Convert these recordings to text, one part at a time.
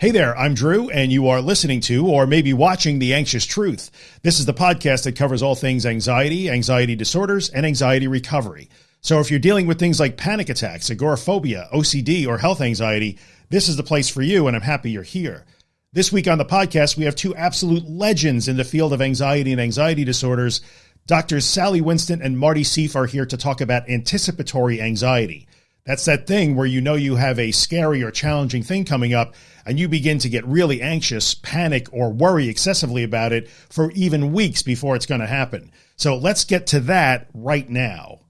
Hey there, I'm Drew, and you are listening to, or maybe watching, The Anxious Truth. This is the podcast that covers all things anxiety, anxiety disorders, and anxiety recovery. So if you're dealing with things like panic attacks, agoraphobia, OCD, or health anxiety, this is the place for you, and I'm happy you're here. This week on the podcast, we have two absolute legends in the field of anxiety and anxiety disorders. Doctors Sally Winston and Marty Seif are here to talk about anticipatory anxiety. That's that thing where you know you have a scary or challenging thing coming up and you begin to get really anxious, panic, or worry excessively about it for even weeks before it's going to happen. So let's get to that right now.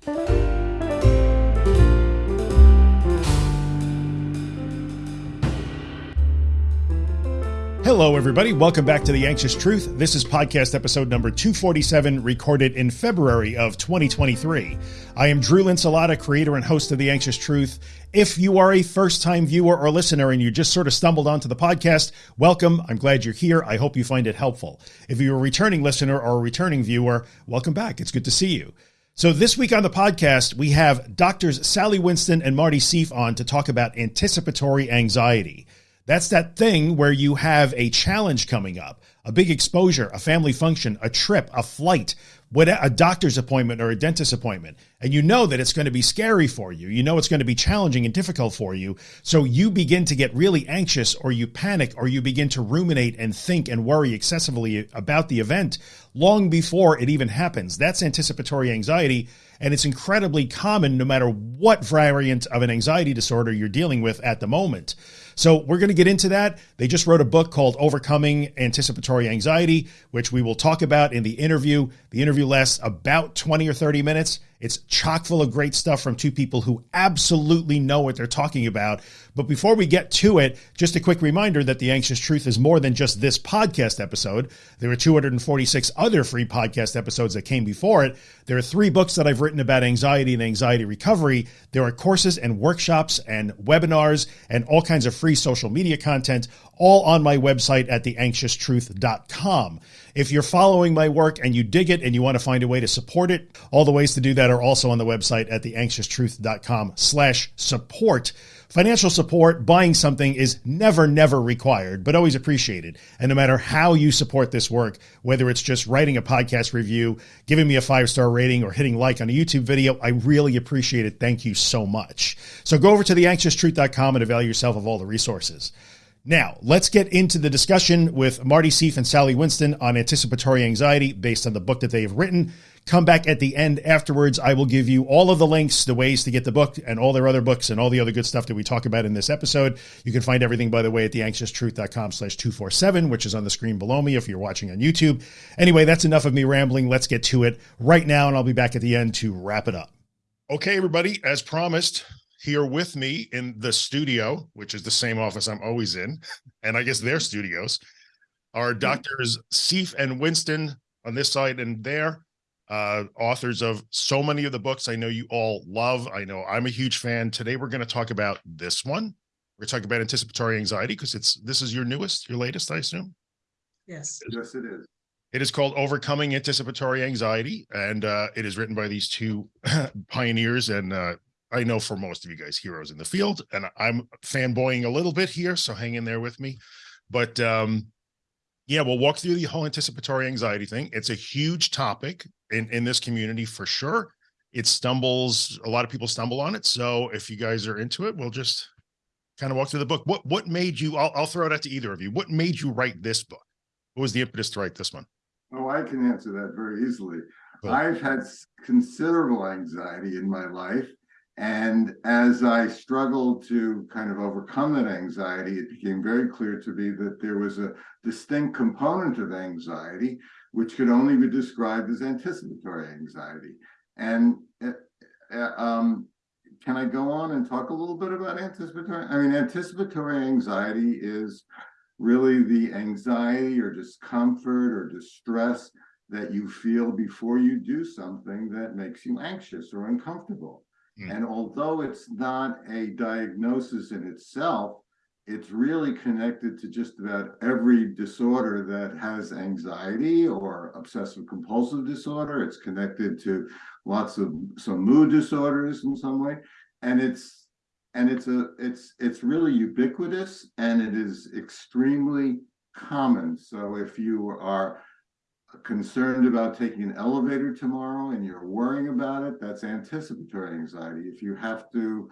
Hello, everybody. Welcome back to The Anxious Truth. This is podcast episode number 247, recorded in February of 2023. I am Drew Linsalata, creator and host of The Anxious Truth. If you are a first time viewer or listener and you just sort of stumbled onto the podcast, welcome. I'm glad you're here. I hope you find it helpful. If you're a returning listener or a returning viewer, welcome back. It's good to see you. So this week on the podcast, we have doctors Sally Winston and Marty Seif on to talk about anticipatory anxiety. That's that thing where you have a challenge coming up, a big exposure, a family function, a trip, a flight, a doctor's appointment or a dentist appointment. And you know that it's going to be scary for you. You know, it's going to be challenging and difficult for you. So you begin to get really anxious or you panic or you begin to ruminate and think and worry excessively about the event long before it even happens. That's anticipatory anxiety. And it's incredibly common no matter what variant of an anxiety disorder you're dealing with at the moment. So we're going to get into that. They just wrote a book called Overcoming Anticipatory Anxiety, which we will talk about in the interview. The interview lasts about 20 or 30 minutes. It's chock full of great stuff from two people who absolutely know what they're talking about. But before we get to it, just a quick reminder that The Anxious Truth is more than just this podcast episode. There are 246 other free podcast episodes that came before it. There are three books that I've written about anxiety and anxiety recovery. There are courses and workshops and webinars and all kinds of free social media content, all on my website at theanxioustruth.com. If you're following my work and you dig it and you want to find a way to support it, all the ways to do that are also on the website at theanxioustruth.com slash support. Financial support, buying something is never, never required, but always appreciated. And no matter how you support this work, whether it's just writing a podcast review, giving me a five star rating, or hitting like on a YouTube video, I really appreciate it. Thank you so much. So go over to theanxioustruth.com and avail yourself of all the resources. Now, let's get into the discussion with Marty Seif and Sally Winston on anticipatory anxiety based on the book that they have written. Come back at the end afterwards. I will give you all of the links, the ways to get the book and all their other books and all the other good stuff that we talk about in this episode. You can find everything, by the way, at theanxioustruth.com slash 247, which is on the screen below me if you're watching on YouTube. Anyway, that's enough of me rambling. Let's get to it right now, and I'll be back at the end to wrap it up. Okay, everybody, as promised, here with me in the studio, which is the same office I'm always in, and I guess their studios, are mm-hmm. doctors Seif and Winston on this side and there, uh, authors of so many of the books I know you all love. I know I'm a huge fan. Today we're going to talk about this one. We're talking about anticipatory anxiety because it's this is your newest, your latest, I assume. Yes. Yes, it is. It is called Overcoming Anticipatory Anxiety, and uh, it is written by these two pioneers and uh, I know for most of you guys, heroes in the field, and I'm fanboying a little bit here, so hang in there with me. But um, yeah, we'll walk through the whole anticipatory anxiety thing. It's a huge topic in in this community for sure. It stumbles, a lot of people stumble on it. So if you guys are into it, we'll just kind of walk through the book. What what made you? I'll, I'll throw it out to either of you. What made you write this book? What was the impetus to write this one? Oh, I can answer that very easily. I've had considerable anxiety in my life and as I struggled to kind of overcome that anxiety, it became very clear to me that there was a distinct component of anxiety, which could only be described as anticipatory anxiety. And uh, um, can I go on and talk a little bit about anticipatory? I mean, anticipatory anxiety is really the anxiety or discomfort or distress that you feel before you do something that makes you anxious or uncomfortable. Mm. And although it's not a diagnosis in itself, it's really connected to just about every disorder that has anxiety or obsessive compulsive disorder. It's connected to lots of some mood disorders in some way. And it's and it's a it's it's really ubiquitous and it is extremely common. So if you are concerned about taking an elevator tomorrow and you're worrying about it, that's anticipatory anxiety. If you have to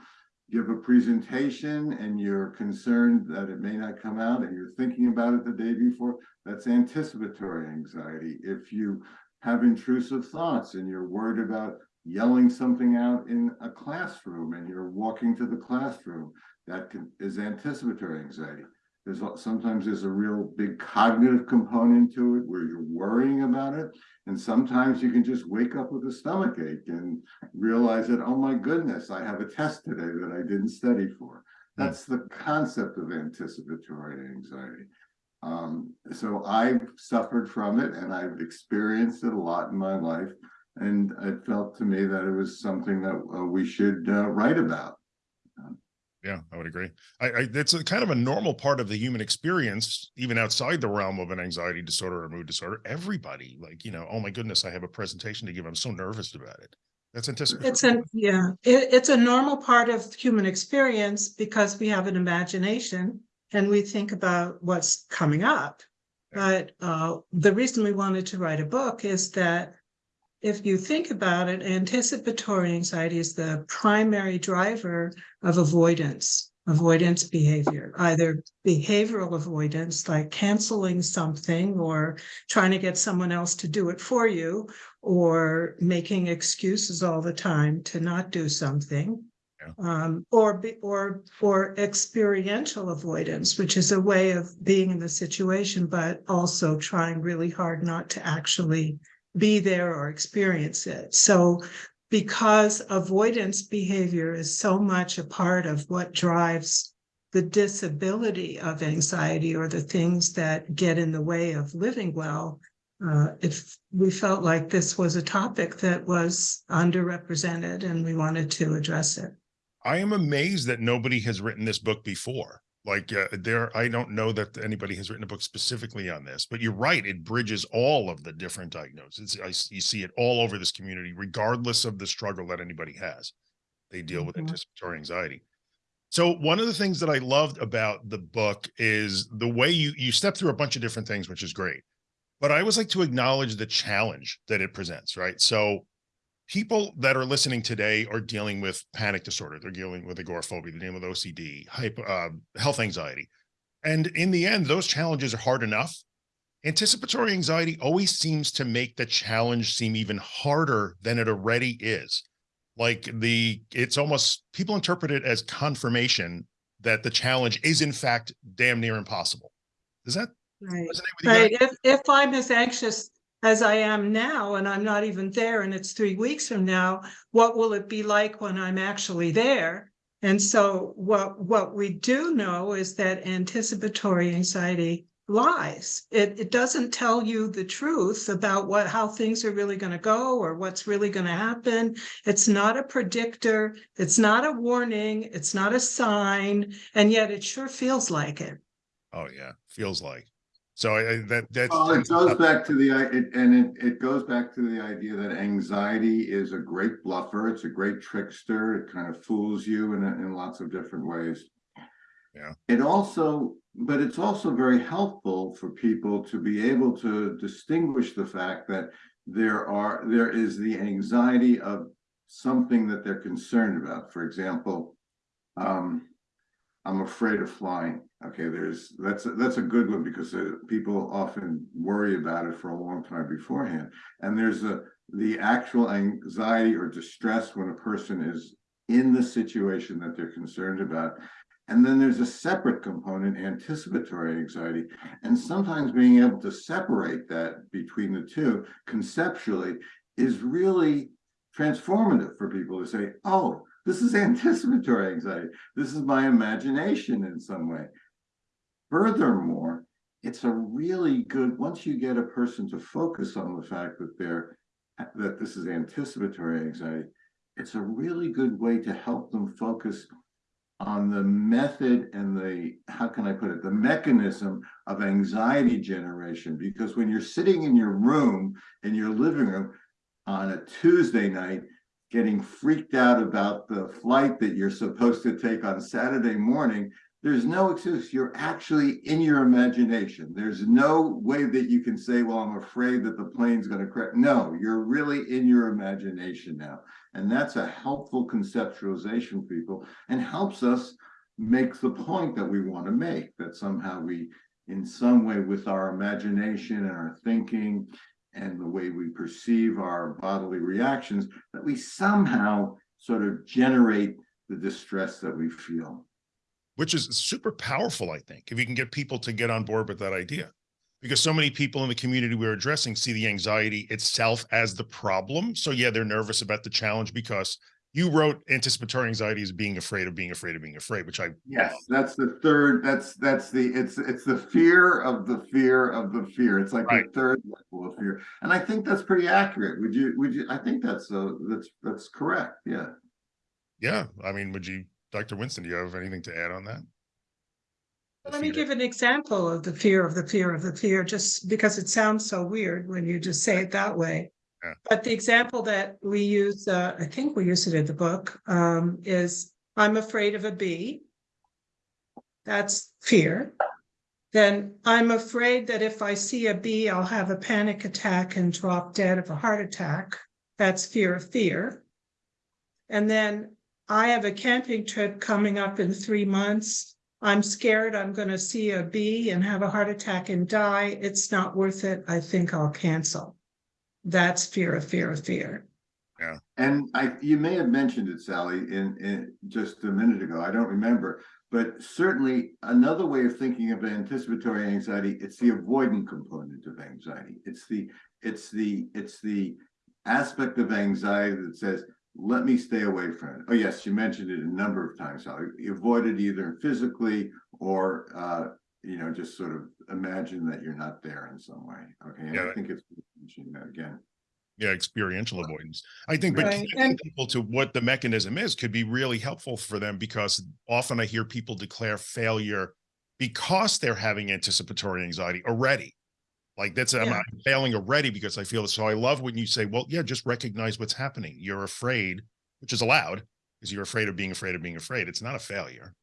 give a presentation and you're concerned that it may not come out and you're thinking about it the day before, that's anticipatory anxiety. If you have intrusive thoughts and you're worried about yelling something out in a classroom and you're walking to the classroom, that is anticipatory anxiety. There's sometimes there's a real big cognitive component to it where you're worrying about it. And sometimes you can just wake up with a stomach ache and realize that, oh my goodness, I have a test today that I didn't study for. Hmm. That's the concept of anticipatory anxiety. Um, so I've suffered from it and I've experienced it a lot in my life. And it felt to me that it was something that uh, we should uh, write about. Yeah, I would agree. I, I it's a kind of a normal part of the human experience, even outside the realm of an anxiety disorder or mood disorder. Everybody, like you know, oh my goodness, I have a presentation to give. I'm so nervous about it. That's anticipated. It's a yeah, it, it's a normal part of human experience because we have an imagination and we think about what's coming up. But uh, the reason we wanted to write a book is that if you think about it, anticipatory anxiety is the primary driver of avoidance, avoidance behavior, either behavioral avoidance, like canceling something or trying to get someone else to do it for you, or making excuses all the time to not do something. Um, or be, or experiential avoidance, which is a way of being in the situation, but also trying really hard not to actually be there or experience it. So because avoidance behavior is so much a part of what drives the disability of anxiety or the things that get in the way of living well, uh, if we felt like this was a topic that was underrepresented and we wanted to address it. I am amazed that nobody has written this book before. Like uh, there, I don't know that anybody has written a book specifically on this, but you're right. It bridges all of the different diagnoses. I, you see it all over this community, regardless of the struggle that anybody has. They deal with mm -hmm. anticipatory anxiety. So one of the things that I loved about the book is the way you you step through a bunch of different things, which is great. But I always like to acknowledge the challenge that it presents, right? So people that are listening today are dealing with panic disorder. They're dealing with agoraphobia, they're dealing with OCD, hypo, uh, health anxiety. And in the end, those challenges are hard enough. Anticipatory anxiety always seems to make the challenge seem even harder than it already is. Like the, it's almost, people interpret it as confirmation that the challenge is in fact damn near impossible. Does that Right. Right. If, if I'm as anxious as I am now, and I'm not even there, and it's three weeks from now, what will it be like when I'm actually there? And so what what we do know is that anticipatory anxiety lies. It, it doesn't tell you the truth about what how things are really going to go or what's really going to happen. It's not a predictor. It's not a warning. It's not a sign. And yet it sure feels like it. Oh yeah, feels like. So I, that that's well, it goes back to the it, and it, it goes back to the idea that anxiety is a great bluffer. It's a great trickster. It kind of fools you in in lots of different ways. Yeah. It also, but it's also very helpful for people to be able to distinguish the fact that there are there is the anxiety of something that they're concerned about. For example, um, I'm afraid of flying. Okay, there's that's a, that's a good one because uh, people often worry about it for a long time beforehand. And there's a the actual anxiety or distress when a person is in the situation that they're concerned about. And then there's a separate component, anticipatory anxiety. And sometimes being able to separate that between the two conceptually is really transformative for people to say, oh, this is anticipatory anxiety. This is my imagination in some way. Furthermore, it's a really good, once you get a person to focus on the fact that they're, that this is anticipatory anxiety, it's a really good way to help them focus on the method and the, how can I put it, the mechanism of anxiety generation. Because when you're sitting in your room, in your living room on a Tuesday night, getting freaked out about the flight that you're supposed to take on Saturday morning, there's no excuse. You're actually in your imagination. There's no way that you can say, well, I'm afraid that the plane's going to crash. No, you're really in your imagination now. And that's a helpful conceptualization for people and helps us make the point that we want to make, that somehow we, in some way with our imagination and our thinking and the way we perceive our bodily reactions, that we somehow sort of generate the distress that we feel which is super powerful, I think, if you can get people to get on board with that idea. Because so many people in the community we're addressing see the anxiety itself as the problem. So yeah, they're nervous about the challenge because you wrote anticipatory anxiety as being afraid of being afraid of being afraid, which I yes, that's the third. That's that's the it's it's the fear of the fear of the fear. It's like right. the third level of fear, and I think that's pretty accurate. Would you would you? I think that's uh that's that's correct. Yeah. Yeah, I mean, would you Dr. Winston, do you have anything to add on that? Let me give an example of the fear of the fear of the fear, just because it sounds so weird when you just say it that way. But the example that we use, uh, I think we use it in the book, um, is I'm afraid of a bee. That's fear. Then I'm afraid that if I see a bee, I'll have a panic attack and drop dead of a heart attack. That's fear of fear. And then I have a camping trip coming up in three months. I'm scared I'm going to see a bee and have a heart attack and die. It's not worth it. I think I'll cancel. That's fear of fear of fear. Yeah. And I you may have mentioned it, Sally, in, in just a minute ago. I don't remember, but certainly another way of thinking of anticipatory anxiety, it's the avoidant component of anxiety. It's the it's the it's the aspect of anxiety that says, let me stay away from it. Oh, yes, you mentioned it a number of times. How you avoid it either physically or, uh, you know, just sort of imagine that you're not there in some way. Okay. Yeah. I think it's mentioning that again. Yeah, experiential avoidance. I think, but right. and people to what the mechanism is could be really helpful for them because often I hear people declare failure because they're having anticipatory anxiety already. Like that's yeah. I'm failing already because I feel this. So I love when you say, well, yeah, just recognize what's happening. You're afraid, which is allowed because you're afraid of being afraid of being afraid. It's not a failure.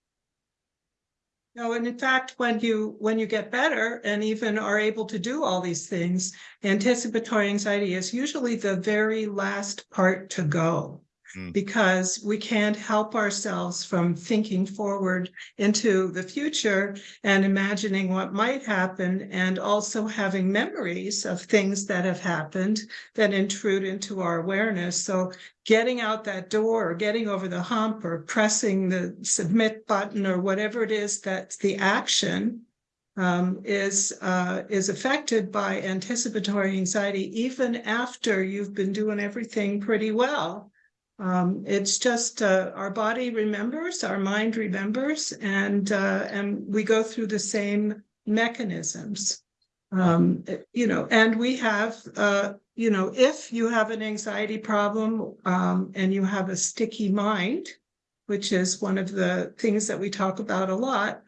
No, and in fact, when you when you get better and even are able to do all these things, anticipatory anxiety is usually the very last part to go. Mm. because we can't help ourselves from thinking forward into the future and imagining what might happen and also having memories of things that have happened that intrude into our awareness. So getting out that door or getting over the hump or pressing the submit button or whatever it is that's the action um, is uh, is affected by anticipatory anxiety even after you've been doing everything pretty well. Um, it's just uh, our body remembers, our mind remembers, and uh, and we go through the same mechanisms. Um, you know, and we have, uh, you know, if you have an anxiety problem um, and you have a sticky mind, which is one of the things that we talk about a lot,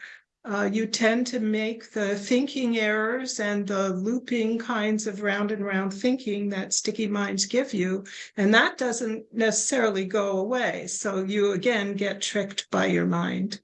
uh, you tend to make the thinking errors and the looping kinds of round and round thinking that sticky minds give you. And that doesn't necessarily go away. So you again get tricked by your mind.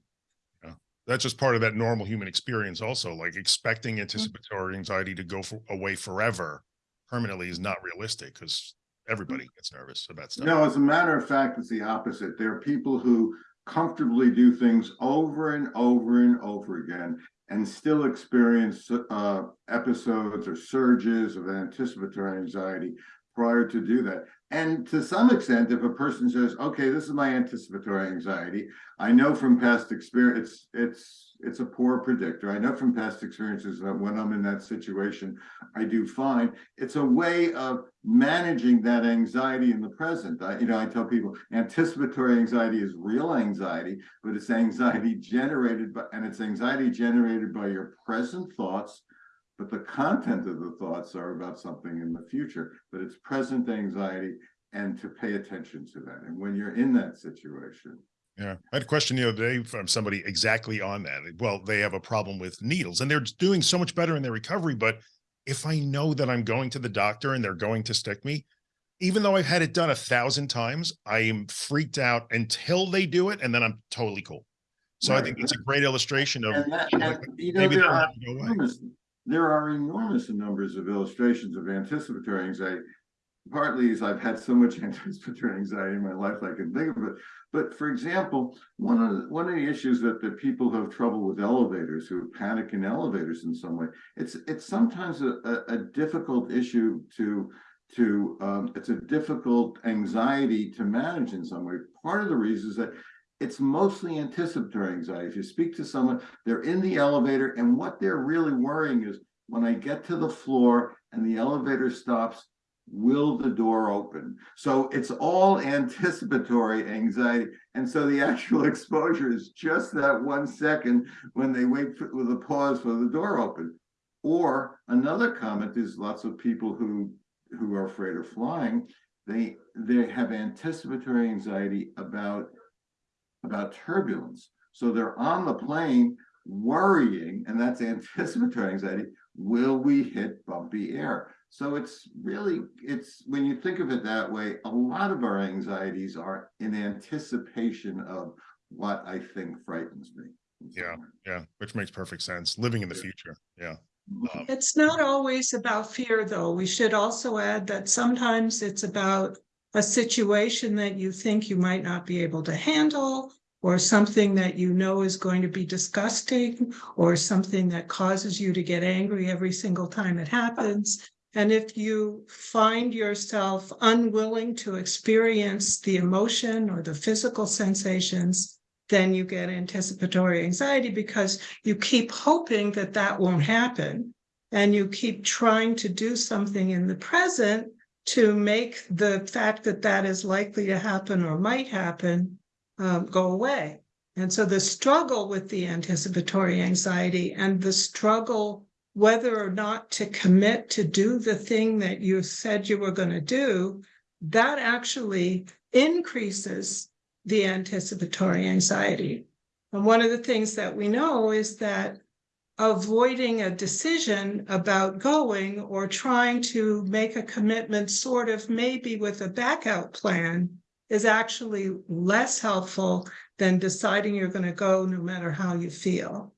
Yeah. That's just part of that normal human experience also, like expecting mm-hmm. anticipatory anxiety to go for, away forever permanently is not realistic because everybody gets nervous about stuff. No, as a matter of fact, it's the opposite. There are people who comfortably do things over and over and over again and still experience uh, episodes or surges of anticipatory anxiety prior to do that. And to some extent, if a person says, okay, this is my anticipatory anxiety, I know from past experience, it's it's it's a poor predictor. I know from past experiences that when I'm in that situation, I do fine. It's a way of managing that anxiety in the present. I, you know, I tell people anticipatory anxiety is real anxiety, but it's anxiety generated by, and it's anxiety generated by your present thoughts but the content of the thoughts are about something in the future, but it's present anxiety and to pay attention to that. And when you're in that situation. Yeah, I had a question the other day from somebody exactly on that. Well, they have a problem with needles and they're doing so much better in their recovery. But if I know that I'm going to the doctor and they're going to stick me, even though I've had it done a thousand times, I am freaked out until they do it, and then I'm totally cool. So I think it's a great illustration of that, you know, and, you know, maybe they'll there are enormous numbers of illustrations of anticipatory anxiety. Partly is I've had so much anticipatory anxiety in my life, I can think of it. But for example, one of, the- one of the issues that the people who have trouble with elevators, who panic in elevators in some way, it's, it's sometimes a, a, a difficult issue to, to, um, it's a difficult anxiety to manage in some way. Part of the reason is that it's mostly anticipatory anxiety. If you speak to someone, they're in the elevator and what they're really worrying is when I get to the floor and the elevator stops, will the door open? So it's all anticipatory anxiety. And so the actual exposure is just that one second when they wait for, with a pause for the door open. Or another comment is lots of people who who are afraid of flying, they they have anticipatory anxiety about about turbulence. So they're on the plane worrying, and that's anticipatory anxiety. Will we hit bumpy air? So it's really, it's when you think of it that way, a lot of our anxieties are in anticipation of what I think frightens me. Yeah. Yeah, which makes perfect sense. Living in the future. Yeah. Um, It's not always about fear, though. We should also add that sometimes it's about a situation that you think you might not be able to handle, or something that you know is going to be disgusting, or something that causes you to get angry every single time it happens. And if you find yourself unwilling to experience the emotion or the physical sensations, then you get anticipatory anxiety because you keep hoping that that won't happen. And you keep trying to do something in the present to make the fact that that is likely to happen or might happen um, go away. And so the struggle with the anticipatory anxiety and the struggle whether or not to commit to do the thing that you said you were going to do, that actually increases the anticipatory anxiety. And one of the things that we know is that avoiding a decision about going or trying to make a commitment, sort of maybe with a backup plan, is actually less helpful than deciding you're going to go no matter how you feel.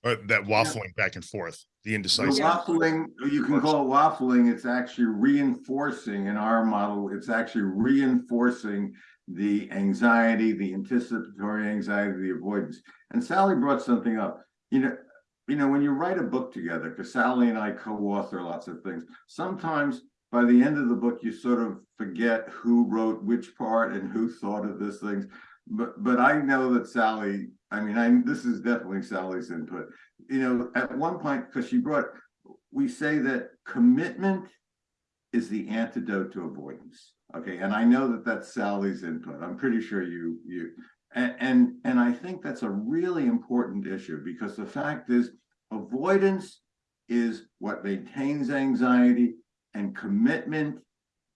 But that waffling back and forth, the The indecisive. waffling, you can call it waffling, it's actually reinforcing in our model, it's actually reinforcing the anxiety, the anticipatory anxiety, the avoidance. And Sally brought something up, you know, you know, when you write a book together, because Sally and I co-author lots of things, sometimes by the end of the book, you sort of forget who wrote which part and who thought of this things. But but I know that Sally, I mean, I this is definitely Sally's input. You know, at one point, because she brought, we say that commitment is the antidote to avoidance. Okay, and I know that that's Sally's input. I'm pretty sure you you and and, I think that's a really important issue because the fact is avoidance is what maintains anxiety and commitment,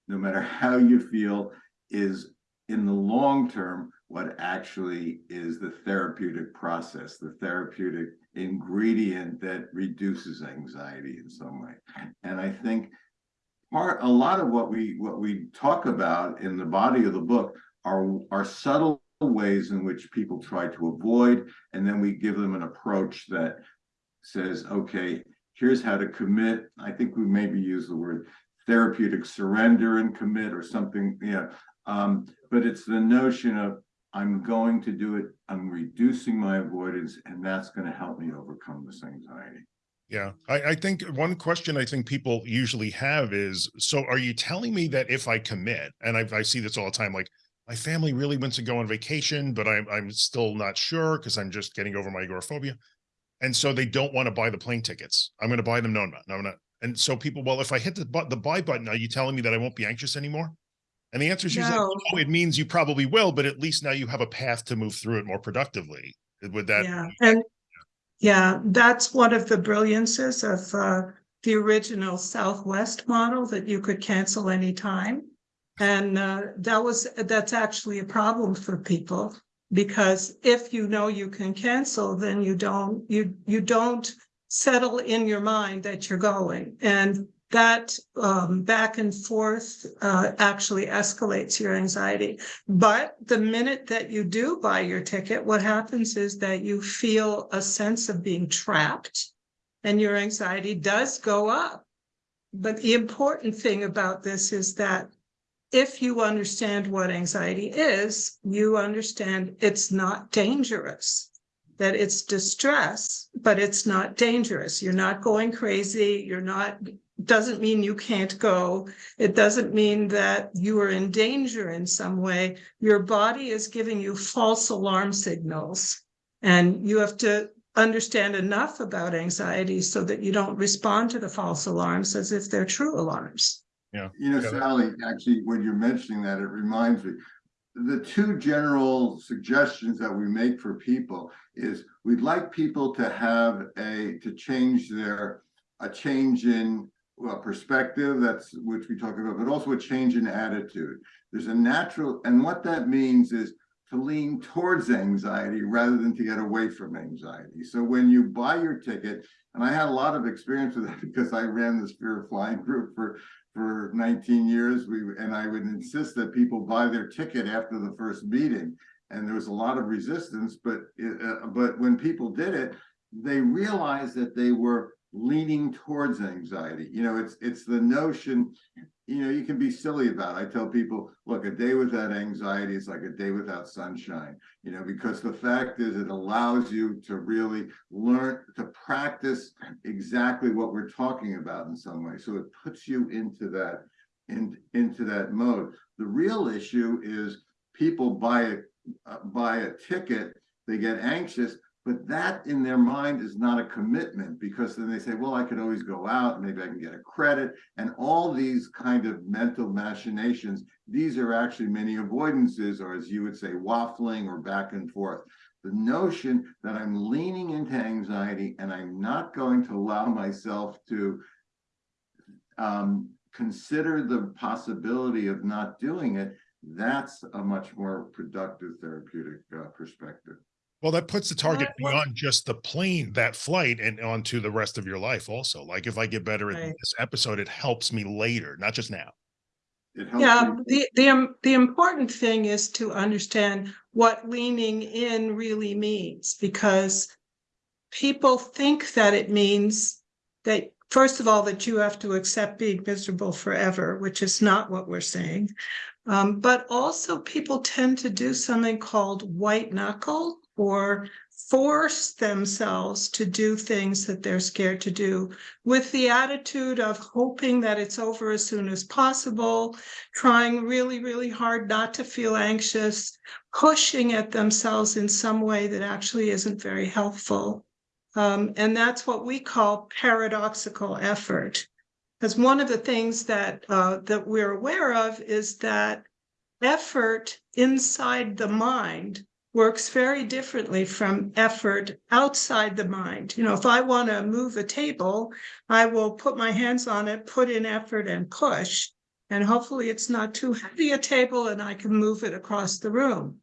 no matter how you feel, is in the long term what actually is the therapeutic process, the therapeutic ingredient that reduces anxiety in some way. And I think part a lot of what we what we talk about in the body of the book are are subtle ways in which people try to avoid and then we give them an approach that says okay here's how to commit. I think we maybe use the word therapeutic surrender and commit or something yeah. Um, but it's the notion of i'm going to do it i'm reducing my avoidance and that's going to help me overcome this anxiety. Yeah, I, I think one question I think people usually have is, so are you telling me that if I commit, and I, I see this all the time, like my family really wants to go on vacation, but I'm, I'm still not sure because I'm just getting over my agoraphobia. And so they don't want to buy the plane tickets. I'm going to buy them. No, no, no, I'm not. And so people, well, if I hit the, bu- the buy button, are you telling me that I won't be anxious anymore? And the answer is usually, No. oh, it means you probably will, but at least now you have a path to move through it more productively. Would that, Yeah, and yeah, that's one of the brilliances of uh, the original Southwest model that you could cancel anytime. And uh, that was, that's actually a problem for people because if you know you can cancel, then you don't, you, you don't settle in your mind that you're going. And that um, back and forth uh, actually escalates your anxiety. But the minute that you do buy your ticket, what happens is that you feel a sense of being trapped and your anxiety does go up. But the important thing about this is that if you understand what anxiety is, you understand it's not dangerous that it's distress, but it's not dangerous. You're not going crazy. You're not, doesn't mean you can't go. It doesn't mean that you are in danger in some way. Your body is giving you false alarm signals. And you have to understand enough about anxiety so that you don't respond to the false alarms as if they're true alarms. Yeah. You know. Sally, actually, when you're mentioning that, it reminds me, the two general suggestions that we make for people is we'd like people to have a, to change their, a change in well, perspective, that's which we talk about, but also a change in attitude. There's a natural, and what that means is to lean towards anxiety rather than to get away from anxiety. So when you buy your ticket, and I had a lot of experience with that because I ran this fear of flying group for for 19 years. We and I would insist that people buy their ticket after the first meeting, and there was a lot of resistance. But it, uh, but when people did it, they realized that they were leaning towards anxiety. You know, it's it's the notion. You know, you can be silly about. It. I tell people, look, a day without anxiety is like a day without sunshine. You know, because the fact is, it allows you to really learn to practice exactly what we're talking about in some way. So it puts you into that in, into that mode. The real issue is people buy a uh, buy a ticket, they get anxious, but that in their mind is not a commitment because then they say, well, I could always go out, maybe I can get a credit, and all these kind of mental machinations. These are actually many avoidances, or as you would say, waffling or back and forth the notion that I'm leaning into anxiety and I'm not going to allow myself to um, consider the possibility of not doing it, that's a much more productive therapeutic uh, perspective. Well, that puts the target Well- beyond just the plane, that flight, and onto the rest of your life also. Like if I get better at this episode, it helps me later, not just now. Yeah, me- the, the, um, the important thing is to understand what leaning in really means, because people think that it means that, first of all, that you have to accept being miserable forever, which is not what we're saying. Um, but also people tend to do something called white knuckle or force themselves to do things that they're scared to do with the attitude of hoping that it's over as soon as possible, trying really, really hard not to feel anxious, pushing at themselves in some way that actually isn't very helpful. Um, and that's what we call paradoxical effort. Because one of the things that uh, that we're aware of is that effort inside the mind works very differently from effort outside the mind. You know, if I want to move a table, I will put my hands on it, put in effort and push. And hopefully it's not too heavy a table and I can move it across the room.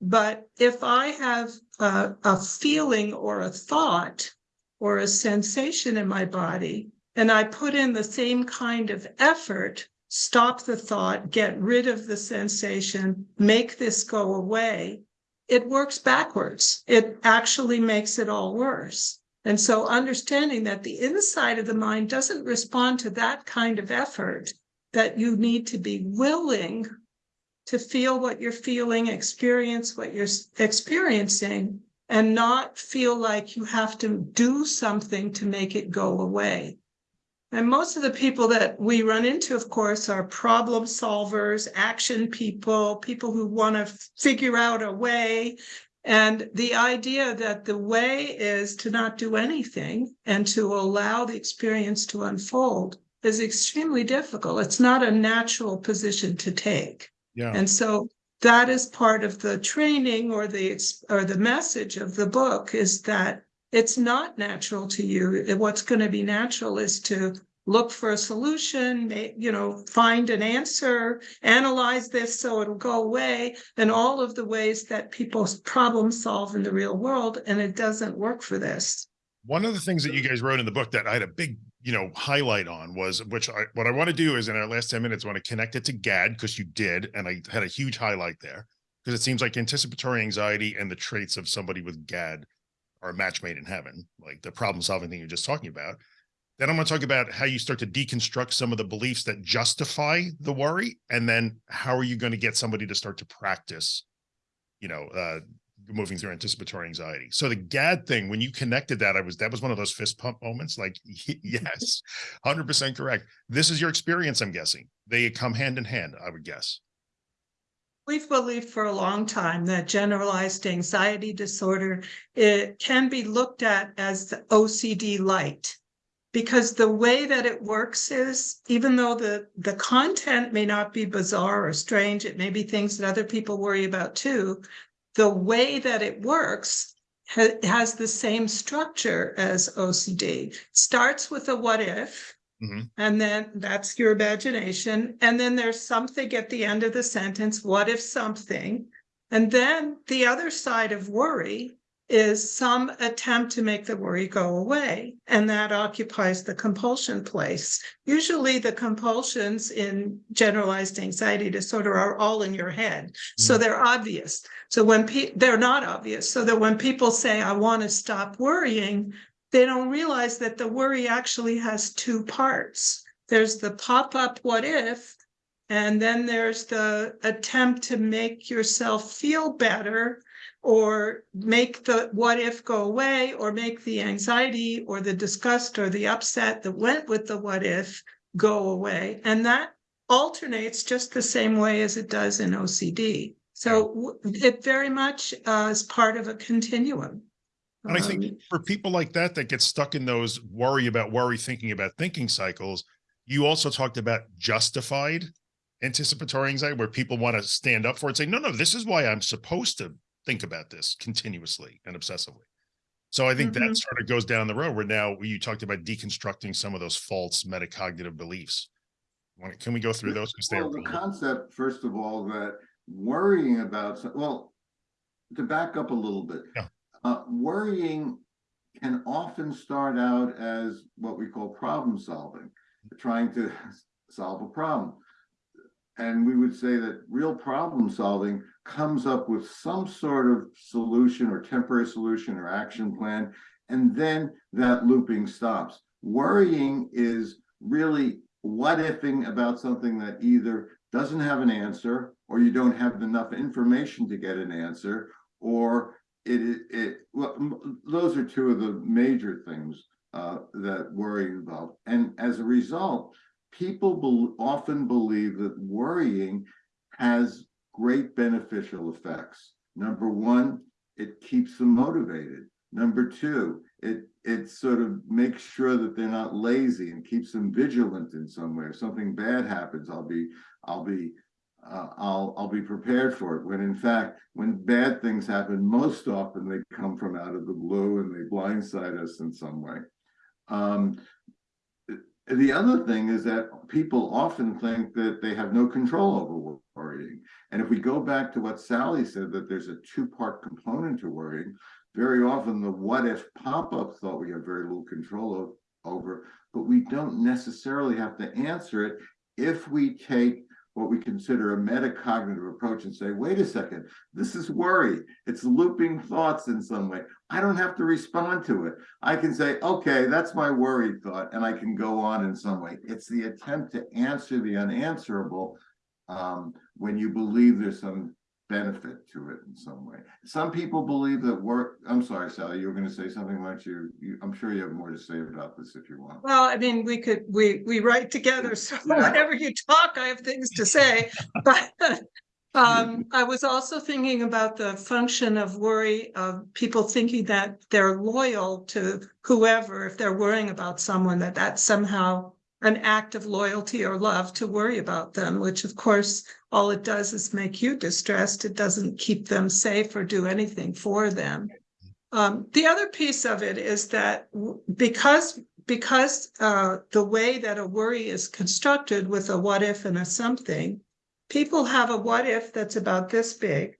But if I have a, a feeling or a thought or a sensation in my body, and I put in the same kind of effort, stop the thought, get rid of the sensation, make this go away, it works backwards. It actually makes it all worse. And so understanding that the inside of the mind doesn't respond to that kind of effort, that you need to be willing to feel what you're feeling, experience what you're experiencing, and not feel like you have to do something to make it go away. And most of the people that we run into, of course, are problem solvers, action people, people who want to figure out a way. And the idea that the way is to not do anything and to allow the experience to unfold is extremely difficult. It's not a natural position to take. Yeah. And so that is part of the training or the or the message of the book is that it's not natural to you. What's going to be natural is to look for a solution, you know, find an answer, analyze this so it'll go away, and all of the ways that people problem solve in the real world. And it doesn't work for this. One of the things that you guys wrote in the book that I had a big you know, highlight on was, which I, what I want to do is in our last 10 minutes, I want to connect it to GAD because you did. And I had a huge highlight there because it seems like anticipatory anxiety and the traits of somebody with GAD are a match made in heaven, like the problem solving thing you're just talking about. Then I'm going to talk about how you start to deconstruct some of the beliefs that justify the worry. And then how are you going to get somebody to start to practice, you know, uh, moving through anticipatory anxiety. So the GAD thing, when you connected that, I was, that was one of those fist pump moments. Like, yes, 100% correct. This is your experience. I'm guessing they come hand in hand, I would guess. We've believed for a long time that generalized anxiety disorder, it can be looked at as the OCD light. Because the way that it works is even though the the content may not be bizarre or strange it may be things that other people worry about too the way that it works ha has the same structure as ocd starts with a what if -hmm. and then that's your imagination and then there's something at the end of the sentence what if something and then the other side of worry is some attempt to make the worry go away. And that occupies the compulsion place. Usually the compulsions in generalized anxiety disorder are all in your head. Mm-hmm. So they're obvious. So when pe- they're not obvious. So that when people say, I want to stop worrying, they don't realize that the worry actually has two parts. There's the pop up what if, and then there's the attempt to make yourself feel better or make the what if go away or make the anxiety or the disgust or the upset that went with the what if go away. And that alternates just the same way as it does in ocd so it very much uh, is part of a continuum and i think um, for people like that that get stuck in those worry about worry thinking about thinking cycles you also talked about justified anticipatory anxiety where people want to stand up for it say no no this is why i'm supposed to think about this continuously and obsessively. So I think mm -hmm. that mm-hmm. sort of goes down the road where now you talked about deconstructing some of those false metacognitive beliefs. Can we go through those? Well, the concept, first of all, that worrying about, well, to back up a little bit, yeah. Uh, worrying can often start out as what we call problem solving, trying to solve a problem. And we would say that real problem solving comes up with some sort of solution or temporary solution or action plan, and then that looping stops. Worrying is really what ifing about something that either doesn't have an answer or you don't have enough information to get an answer or it it, well those are two of the major things uh, that worry involve and as a result people be often believe that worrying has great beneficial effects. Number one, it keeps them motivated. Number two, it it sort of makes sure that they're not lazy and keeps them vigilant in some way. If something bad happens, I'll be I'll be uh, I'll I'll be prepared for it. When in fact, when bad things happen, most often they come from out of the blue and they blindside us in some way. Um, the other thing is that people often think that they have no control over worrying. And if we go back to what Sally said, that there's a two-part component to worrying, very often the what if pop-up thought we have very little control of, over, but we don't necessarily have to answer it if we take what we consider a metacognitive approach and say, wait a second, this is worry. It's looping thoughts in some way. I don't have to respond to it. I can say, okay, that's my worry thought, and I can go on in some way. It's the attempt to answer the unanswerable um, when you believe there's some benefit to it in some way. Some people believe that work, I'm sorry, Sally, you were going to say something, weren't you? you? I'm sure you have more to say about this if you want. Well, I mean, we could, we, we write together, so yeah. whenever you talk, I have things to say, but um, I was also thinking about the function of worry of people thinking that they're loyal to whoever, if they're worrying about someone, that that's somehow an act of loyalty or love to worry about them, which of course, all it does is make you distressed. It doesn't keep them safe or do anything for them. Um, the other piece of it is that because because uh, the way that a worry is constructed with a what if and a something, people have a what if that's about this big,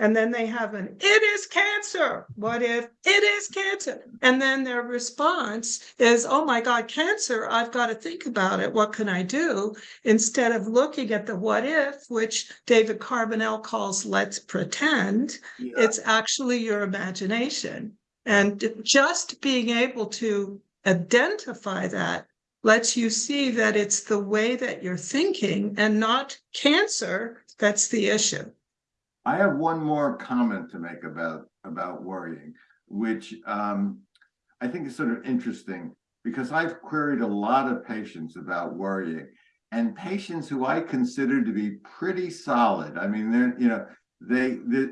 And then they have an, it is cancer. What if it is cancer? And then their response is, oh my God, cancer, I've got to think about it. What can I do? Instead of looking at the what if, which David Carbonell calls let's pretend, Yeah. it's actually your imagination. And just being able to identify that lets you see that it's the way that you're thinking and not cancer that's the issue. I have one more comment to make about about worrying, which um, I think is sort of interesting because I've queried a lot of patients about worrying, and patients who I consider to be pretty solid. I mean, they're you know they, they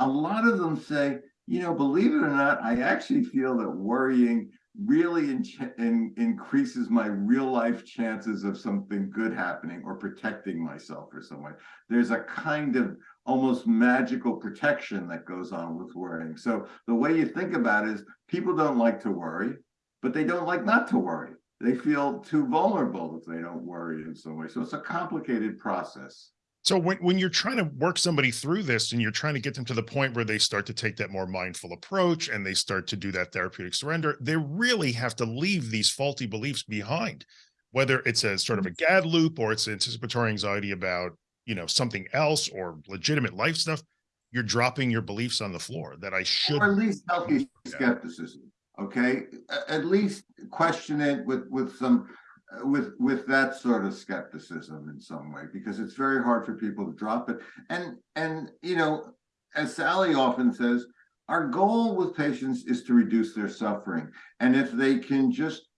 a lot of them say, you know, believe it or not, I actually feel that worrying really in, in, increases my real life chances of something good happening or protecting myself or someone. There's a kind of almost magical protection that goes on with worrying. So the way you think about it is people don't like to worry, but they don't like not to worry. They feel too vulnerable if they don't worry in some way. So it's a complicated process. So when, when you're trying to work somebody through this and you're trying to get them to the point where they start to take that more mindful approach and they start to do that therapeutic surrender, they really have to leave these faulty beliefs behind, whether it's a sort of mm-hmm. a GAD loop or it's anticipatory anxiety about, you know, something else or legitimate life stuff. You're dropping your beliefs on the floor that I should. Or at least healthy skepticism, okay? At least question it with, with some uh, with with that sort of skepticism in some way because it's very hard for people to drop it and and you know as sally often says our goal with patients is to reduce their suffering and if they can just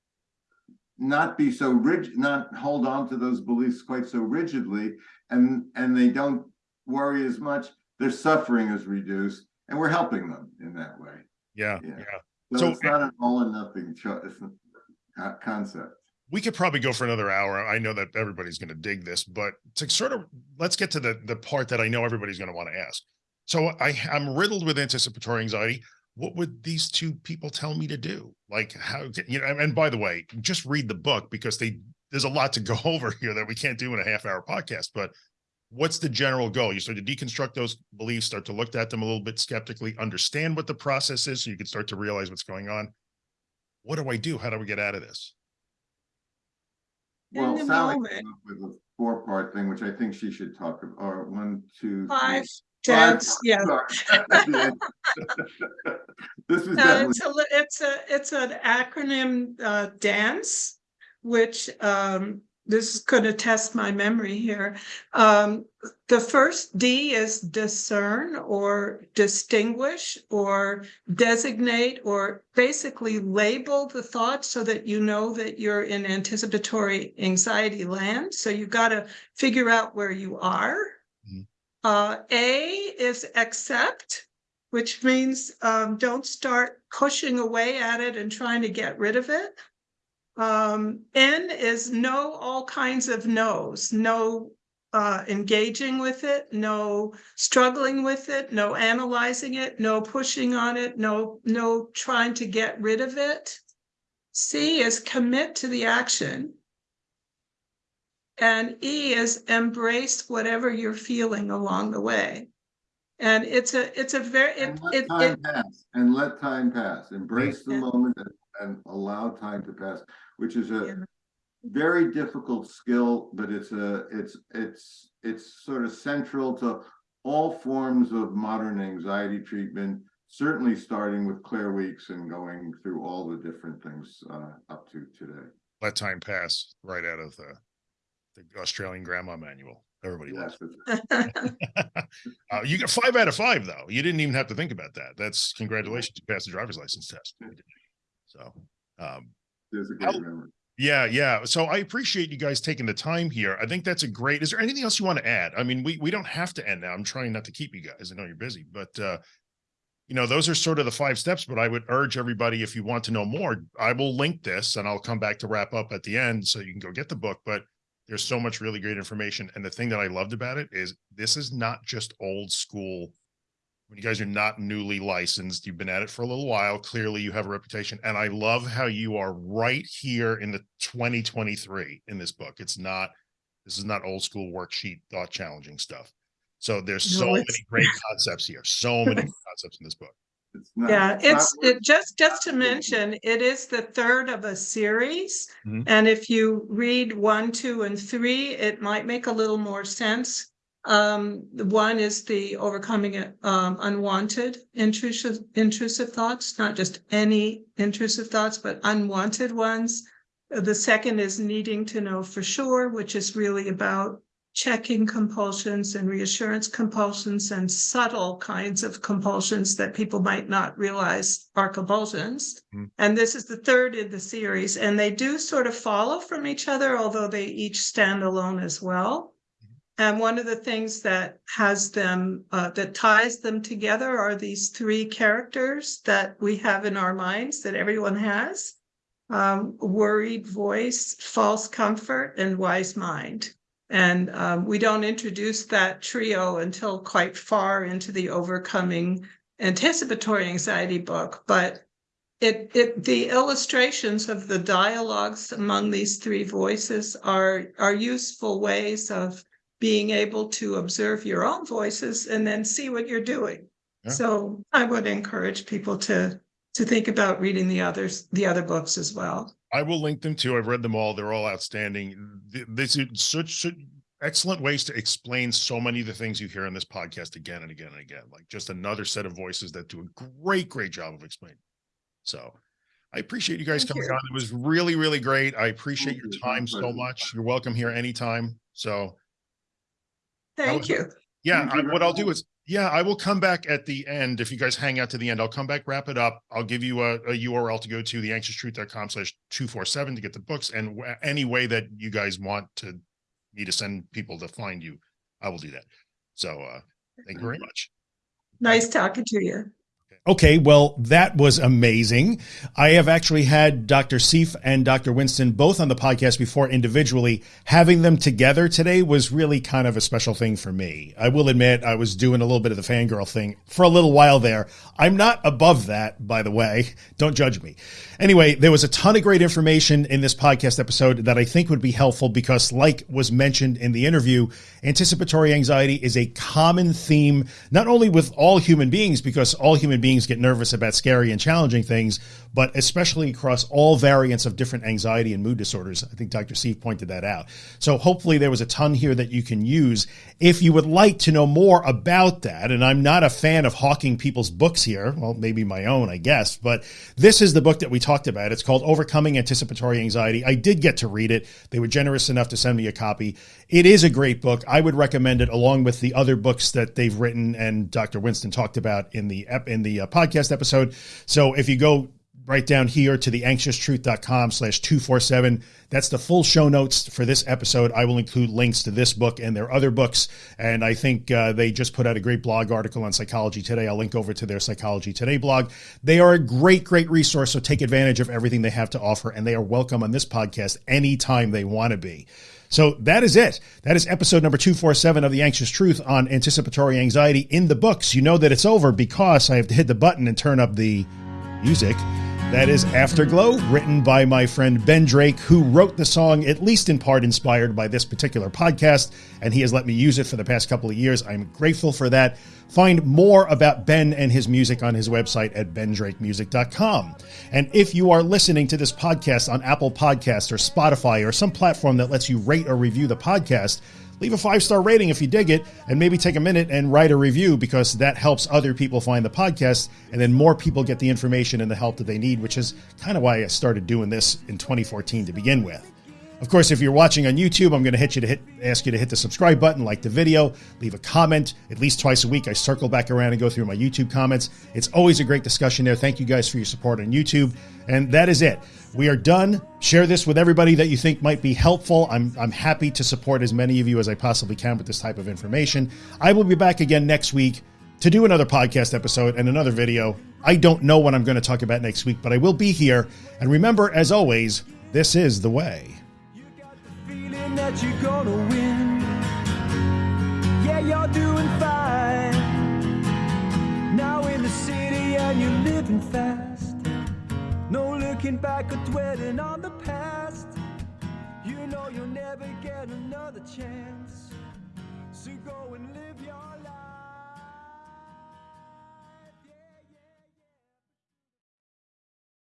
not be so rigid not hold on to those beliefs quite so rigidly and and they don't worry as much their suffering is reduced and we're helping them in that way yeah yeah, yeah. so, so it's not an all or nothing concept we could probably go for another hour. I know that everybody's going to dig this, but to sort of let's get to the the part that I know everybody's going to want to ask. So I I'm riddled with anticipatory anxiety. What would these two people tell me to do? Like how you know? And by the way, just read the book because they there's a lot to go over here that we can't do in a half hour podcast. But what's the general goal? You start to deconstruct those beliefs, start to look at them a little bit skeptically, understand what the process is, so you can start to realize what's going on. What do I do? How do we get out of this? Well, Sally came up with a four-part thing, which I think she should talk about, or one, two, five, tense, yeah. this is uh, it's a it's a it's an acronym uh, dance, which um, this is going to test my memory here. Um, the first D is discern or distinguish or designate or basically label the thought so that you know that you're in anticipatory anxiety land. So you've got to figure out where you are. Mm-hmm. Uh, A is accept, which means um, don't start pushing away at it and trying to get rid of it. Um, N is no all kinds of no's, no uh, engaging with it, no struggling with it, no analyzing it, no pushing on it, no no trying to get rid of it. C is commit to the action. And E is embrace whatever you're feeling along the way. And it's a it's a very it, and let it, time it, pass and let time pass. Embrace the Yeah. moment and, and allow time to pass, which is a Yeah. very difficult skill, but it's a it's it's it's sort of central to all forms of modern anxiety treatment. Certainly starting with Claire Weekes and going through all the different things uh, up to today. Let time pass right out of the the Australian Grandma Manual. Everybody Yes, it's- uh, you got five out of five, though. You didn't even have to think about that. That's congratulations. You passed the driver's license test. So, um, there's a great memory. yeah, yeah. So I appreciate you guys taking the time here. I think that's a great. Is there anything else you want to add? I mean, we we don't have to end now. I'm trying not to keep you guys. I know you're busy, but uh, you know, those are sort of the five steps. But I would urge everybody, if you want to know more, I will link this and I'll come back to wrap up at the end so you can go get the book. But there's so much really great information. And the thing that I loved about it is this is not just old school. When you guys are not newly licensed, you've been at it for a little while. Clearly, you have a reputation. And I love how you are right here in the 2023 in this book. It's not, this is not old school worksheet, thought challenging stuff. So there's so many great concepts here. So many concepts in this book. It's not, yeah, it's, it just just to mention, it is the third of a series. Mm-hmm. And if you read one, two, and three, it might make a little more sense. Um, one is the overcoming um, unwanted intrusive intrusive thoughts, not just any intrusive thoughts, but unwanted ones. The second is needing to know for sure, which is really about checking compulsions and reassurance compulsions and subtle kinds of compulsions that people might not realize are compulsions. Mm. And this is the third in the series. And they do sort of follow from each other, although they each stand alone as well. And one of the things that has them, uh, that ties them together are these three characters that we have in our minds that everyone has um, worried voice, false comfort, and wise mind. And um, we don't introduce that trio until quite far into the overcoming anticipatory anxiety book. But it, it the illustrations of the dialogues among these three voices are are useful ways of being able to observe your own voices and then see what you're doing. Yeah. So I would encourage people to to think about reading the others the other books as well. I will link them too. I've read them all. They're all outstanding. This is such, such excellent ways to explain so many of the things you hear on this podcast again and again and again. Like just another set of voices that do a great, great job of explaining. So I appreciate you guys Thank coming you. on. It was really, really great. I appreciate your time so much. You're welcome here anytime. So Thank you. Yeah, I, what I'll do is yeah, I will come back at the end. If you guys hang out to the end, I'll come back, wrap it up. I'll give you a, a URL to go to the anxioustruth.com slash 247 to get the books. And any way that you guys want to me to send people to find you, I will do that. So uh, thank you very much. Nice talking to you. Okay, well, that was amazing. I have actually had Dr. Seif and Dr. Winston both on the podcast before individually. Having them together today was really kind of a special thing for me. I will admit I was doing a little bit of the fangirl thing for a little while there. I'm not above that, by the way. Don't judge me. Anyway, there was a ton of great information in this podcast episode that I think would be helpful because, like was mentioned in the interview, anticipatory anxiety is a common theme, not only with all human beings, because all human beings get nervous about scary and challenging things, but especially across all variants of different anxiety and mood disorders. I think Dr. Steve pointed that out. So hopefully there was a ton here that you can use. If you would like to know more about that, and I'm not a fan of hawking people's books here, well, maybe my own, I guess, but this is the book that we talked about. It's called Overcoming Anticipatory Anxiety. I did get to read it. They were generous enough to send me a copy. It is a great book. I would recommend it along with the other books that they've written and Dr. Winston talked about in the in the uh, podcast episode. So if you go right down here to the anxioustruth.com slash 247. That's the full show notes for this episode. I will include links to this book and their other books. And I think uh, they just put out a great blog article on Psychology Today. I'll link over to their Psychology Today blog. They are a great, great resource. So take advantage of everything they have to offer. And they are welcome on this podcast anytime they want to be. So that is it. That is episode number 247 of The Anxious Truth on anticipatory anxiety in the books. You know that it's over because I have to hit the button and turn up the music. That is Afterglow, written by my friend Ben Drake, who wrote the song at least in part inspired by this particular podcast, and he has let me use it for the past couple of years. I'm grateful for that. Find more about Ben and his music on his website at bendrakemusic.com. And if you are listening to this podcast on Apple Podcasts or Spotify or some platform that lets you rate or review the podcast, leave a five star rating if you dig it, and maybe take a minute and write a review because that helps other people find the podcast, and then more people get the information and the help that they need, which is kind of why I started doing this in 2014 to begin with. Of course, if you're watching on YouTube, I'm going to hit you to hit, ask you to hit the subscribe button, like the video, leave a comment. At least twice a week, I circle back around and go through my YouTube comments. It's always a great discussion there. Thank you guys for your support on YouTube. And that is it. We are done. Share this with everybody that you think might be helpful. I'm, I'm happy to support as many of you as I possibly can with this type of information. I will be back again next week to do another podcast episode and another video. I don't know what I'm going to talk about next week, but I will be here. And remember, as always, this is the way. that No looking back or dwelling on the past. You know you'll never get another chance. So go